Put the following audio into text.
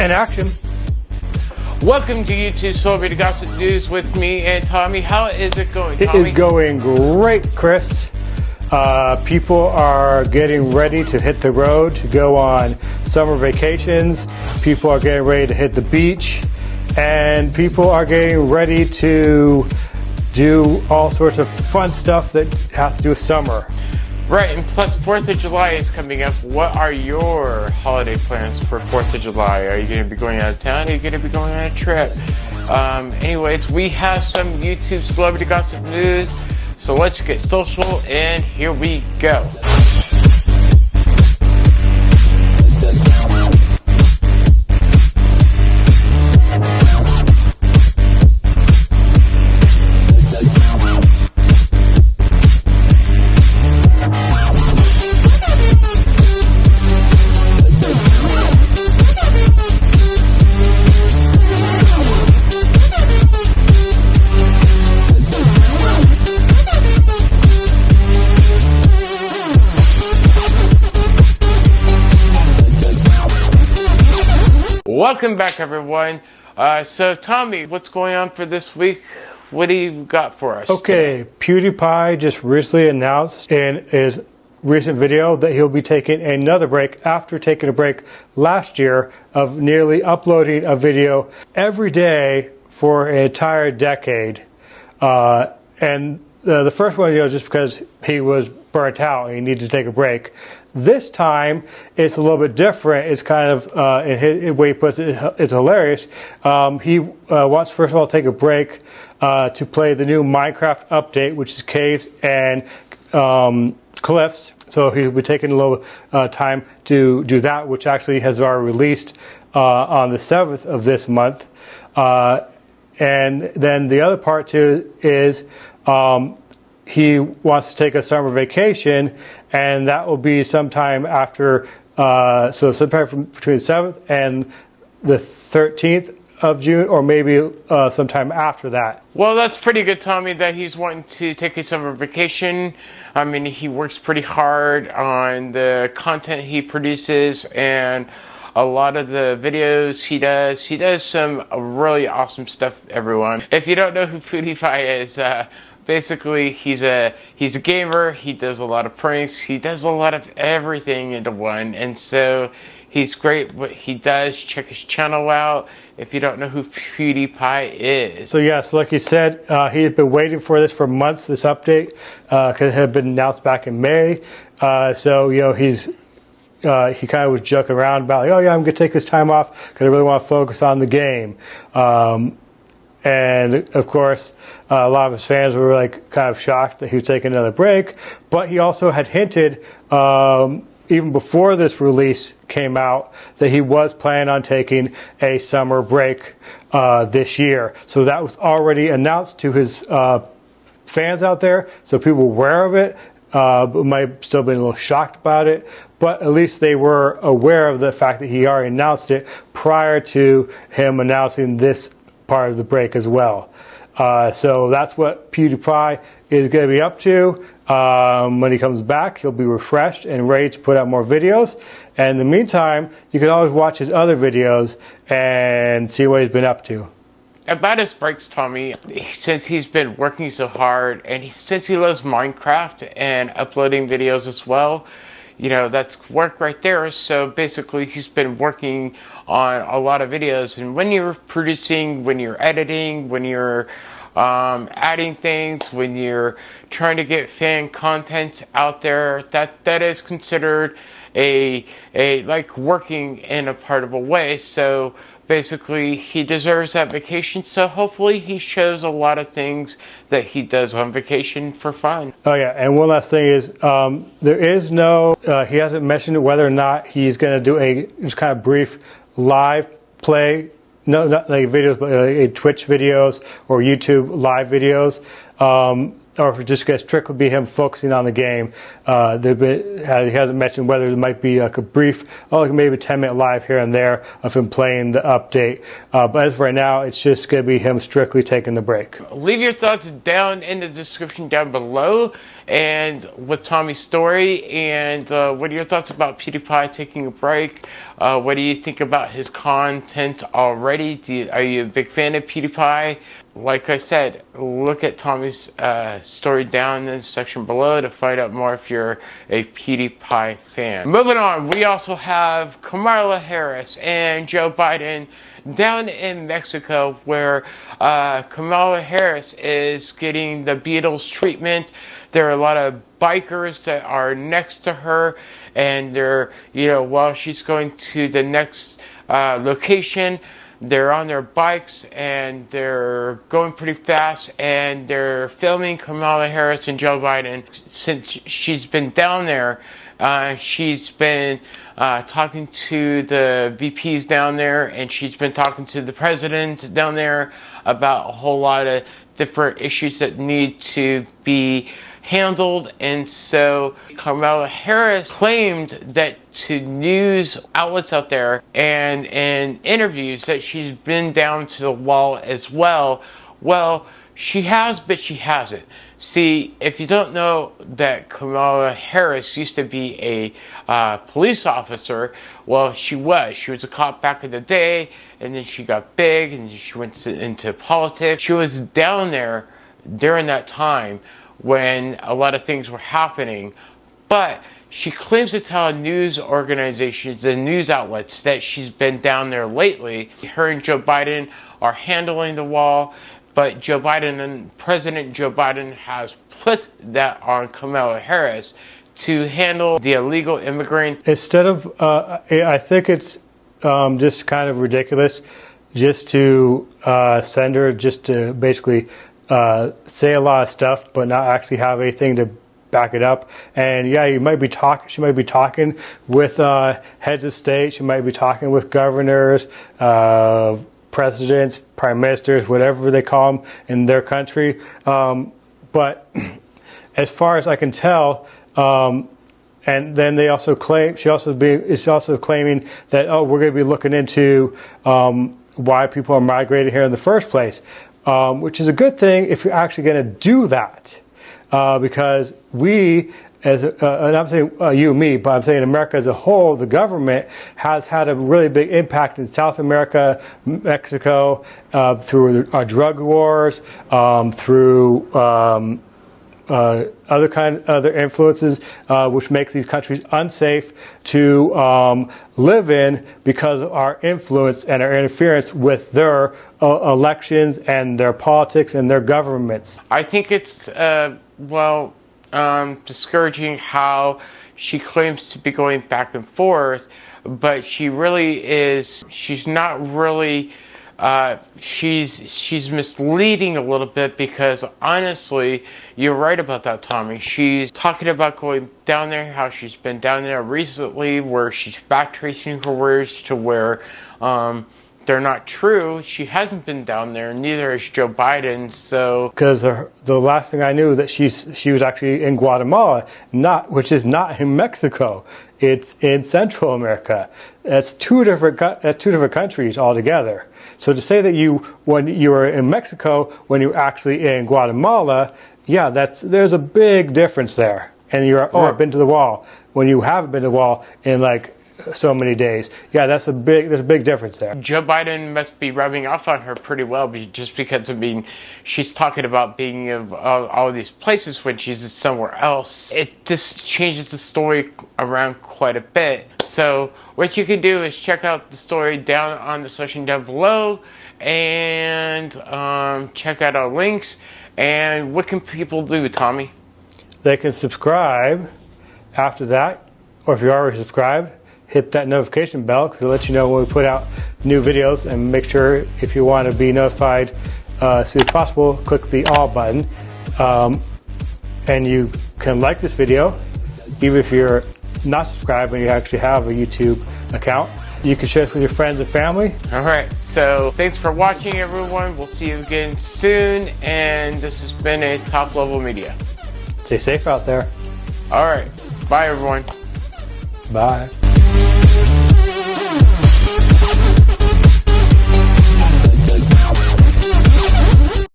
And action. Welcome to YouTube Celebrity Gossip News with me and Tommy. How is it going, It Tommy? is going great, Chris. Uh, people are getting ready to hit the road to go on summer vacations. People are getting ready to hit the beach. And people are getting ready to do all sorts of fun stuff that has to do with summer. Right, and plus 4th of July is coming up. What are your holiday plans for 4th of July? Are you going to be going out of town? Are you going to be going on a trip? Um, anyways, we have some YouTube celebrity gossip news. So let's get social, and here we go. Welcome back, everyone. Uh, so, Tommy, what's going on for this week? What do you got for us? Okay, PewDiePie just recently announced in his recent video that he'll be taking another break after taking a break last year of nearly uploading a video every day for an entire decade. Uh, and uh, the first one, you know, just because he was burnt out and he needed to take a break. This time, it's a little bit different. It's kind of, uh, in his way he puts it, it's hilarious. Um, he uh, wants, first of all, to take a break uh, to play the new Minecraft update, which is Caves and um, Cliffs. So he'll be taking a little uh, time to do that, which actually has already released uh, on the 7th of this month. Uh, and then the other part too is um, he wants to take a summer vacation, and that will be sometime after, uh, so sometime from between the 7th and the 13th of June, or maybe uh, sometime after that. Well, that's pretty good, Tommy, that he's wanting to take a summer vacation. I mean, he works pretty hard on the content he produces and a lot of the videos he does. He does some really awesome stuff, everyone. If you don't know who PewDiePie is, uh, basically he's a he's a gamer he does a lot of pranks he does a lot of everything into one and so he's great what he does check his channel out if you don't know who pewdiepie is So yes, like you said, uh, he had been waiting for this for months. This update because it had been announced back in May. Uh, so you know he's uh, he kind of was joking around about like, oh yeah, I'm going to take this time off because I really want to focus on the game. Um, and of course, uh, a lot of his fans were like kind of shocked that he was taking another break. But he also had hinted, um, even before this release came out, that he was planning on taking a summer break uh, this year. So that was already announced to his uh, fans out there, so people were aware of it. Uh, might still been a little shocked about it, but at least they were aware of the fact that he already announced it prior to him announcing this part of the break as well. Uh, so that's what PewDiePie is going to be up to. Um, when he comes back, he'll be refreshed and ready to put out more videos. And in the meantime, you can always watch his other videos and see what he's been up to. about his breaks tommy since he's been working so hard and he, since he loves minecraft and uploading videos as well you know that's work right there. So basically he's been working on a lot of videos. And when you're producing when you're editing when you're um, adding things when you're trying to get fan content out there that that is considered a a like working in a part of a way. So basically he deserves that vacation so hopefully he shows a lot of things that he does on vacation for fun Oh yeah, and one last thing is um, there is no. Uh, he hasn't mentioned whether or not he's going to do a just kind of brief live play. No, not like videos, but uh, Twitch videos or YouTube live videos. Um, or if it just gets strictly be him focusing on the game. Uh, been, uh, he hasn't mentioned whether there might be like a brief, oh, like maybe a 10 minute live here and there of him playing the update. Uh, but as of right now, it's just going to be him strictly taking the break. leave your thoughts down in the description down below and with Tommy's story and uh, what are your thoughts about PewDiePie taking a break Uh, what do you think about his content already? You, are you a big fan of PewDiePie? Like I said, look at Tommy's uh, story down in the section below to find out more if you're a PewDiePie fan. Moving on, we also have Kamala Harris and Joe Biden down in Mexico where uh, Kamala Harris is getting the Beatles treatment. There are a lot of bikers that are next to her and they're, you know, while she's going to the next uh, location, they're on their bikes and they're going pretty fast and they're filming Kamala Harris and Joe Biden since she's been down there. Uh, she's been uh, talking to the VPs down there and she's been talking to the president down there about a whole lot of different issues that need to be handled. And so Kamala Harris claimed that to news outlets out there and in interviews that she's been down to the wall as well. Well, she has, but she hasn't. See, if you don't know that Kamala Harris used to be a uh, police officer, well, she was. She was a cop back in the day, and then she got big, and she went to, into politics. She was down there during that time when a lot of things were happening, but she claims to tell news organizations and news outlets that she's been down there lately. Her and Joe Biden are handling the wall but Joe Biden and President Joe Biden has put that on Kamala Harris to handle the illegal immigrant. Instead of, uh, I think it's um, just kind of ridiculous just to uh, send her just to basically uh, say a lot of stuff, but not actually have anything to back it up. And yeah, you might be talking. She might be talking with uh, heads of state. She might be talking with governors, uh, presidents, prime ministers, whatever they call them in their country. Um, but as far as I can tell, um, and then they also claim she also be, is also claiming that oh we're going to be looking into um, why people are migrating here in the first place, um, which is a good thing if you're actually going to do that, uh, because we as uh, and I'm saying uh, you me, but I'm saying America as a whole, the government has had a really big impact in South America, Mexico, uh, through our drug wars, um, through um, uh, other kind other influences, uh, which makes these countries unsafe to um, live in because of our influence and our interference with their uh, elections and their politics and their governments. I think it's well um, discouraging how she claims to be going back and forth, but she really is, she's not really, uh, she's, she's misleading a little bit because honestly, you're right about that, Tommy. She's talking about going down there, how she's been down there recently, where she's backtracing her words to where, um, they're not true. She hasn't been down there. Neither has Joe Biden. So because the last thing I knew that she's she was actually in Guatemala, not which is not in Mexico. It's in Central America. That's two different that's two different countries altogether. So to say that you when you were in Mexico when you're actually in Guatemala, yeah, that's there's a big difference there. And you're oh, I've been to the wall when you haven't been to the wall in like so many days. Yeah, that's a big there's a big difference there. Joe Biden must be rubbing off on her pretty well, just because I mean, she's talking about being of all, all these places when she's somewhere else. It just changes the story around quite a bit. So what you can do is check out the story down on the section down below, and um, check out our links. And what can people do, Tommy? They can subscribe after that, or if you're already subscribed hit that notification bell because it'll let you know when we put out new videos and make sure if you want to be notified uh, as soon as possible, click the all button. Um, and you can like this video, even if you're not subscribed and you actually have a YouTube account. You can share this with your friends and family. All right. So thanks for watching, everyone. We'll see you again soon. And this has been a top level media. Stay safe out there. All right. Bye, everyone. Bye.